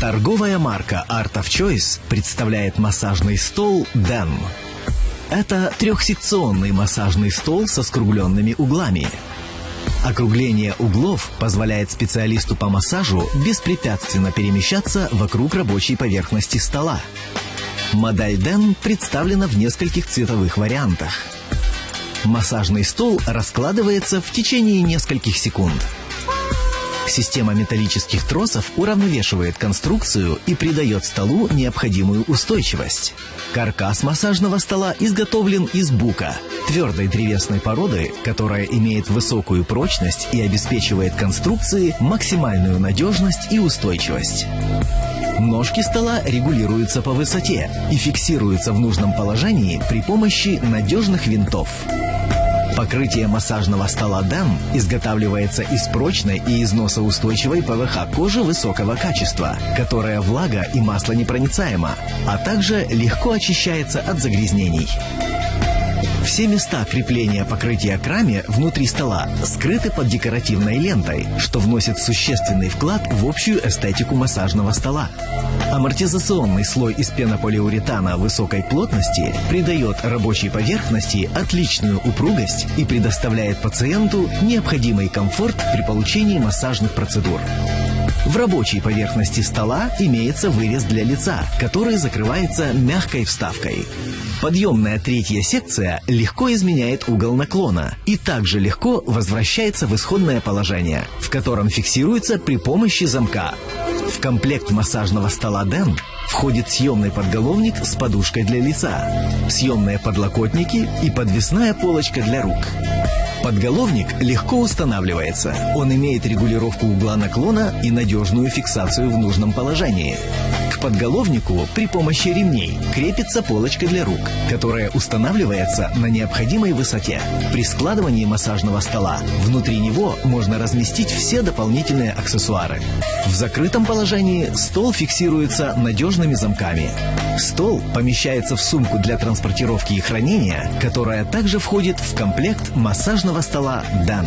Торговая марка Art of Choice представляет массажный стол DEN. Это трехсекционный массажный стол со скругленными углами. Округление углов позволяет специалисту по массажу беспрепятственно перемещаться вокруг рабочей поверхности стола. Модель DEN представлена в нескольких цветовых вариантах. Массажный стол раскладывается в течение нескольких секунд. Система металлических тросов уравновешивает конструкцию и придает столу необходимую устойчивость. Каркас массажного стола изготовлен из бука, твердой древесной породы, которая имеет высокую прочность и обеспечивает конструкции максимальную надежность и устойчивость. Ножки стола регулируются по высоте и фиксируются в нужном положении при помощи надежных винтов. Покрытие массажного стола DAM изготавливается из прочной и износоустойчивой ПВХ кожи высокого качества, которая влага и масло непроницаема, а также легко очищается от загрязнений. Все места крепления покрытия к раме внутри стола скрыты под декоративной лентой, что вносит существенный вклад в общую эстетику массажного стола. Амортизационный слой из пенополиуретана высокой плотности придает рабочей поверхности отличную упругость и предоставляет пациенту необходимый комфорт при получении массажных процедур. В рабочей поверхности стола имеется вырез для лица, который закрывается мягкой вставкой. Подъемная третья секция легко изменяет угол наклона и также легко возвращается в исходное положение, в котором фиксируется при помощи замка. В комплект массажного стола DEN входит съемный подголовник с подушкой для лица, съемные подлокотники и подвесная полочка для рук. Подголовник легко устанавливается. Он имеет регулировку угла наклона и надежную фиксацию в нужном положении. К подголовнику при помощи ремней крепится полочка для рук, которая устанавливается на необходимой высоте. При складывании массажного стола внутри него можно разместить все дополнительные аксессуары. В закрытом положении стол фиксируется надежными замками. Стол помещается в сумку для транспортировки и хранения, которая также входит в комплект массажного стола «Дан».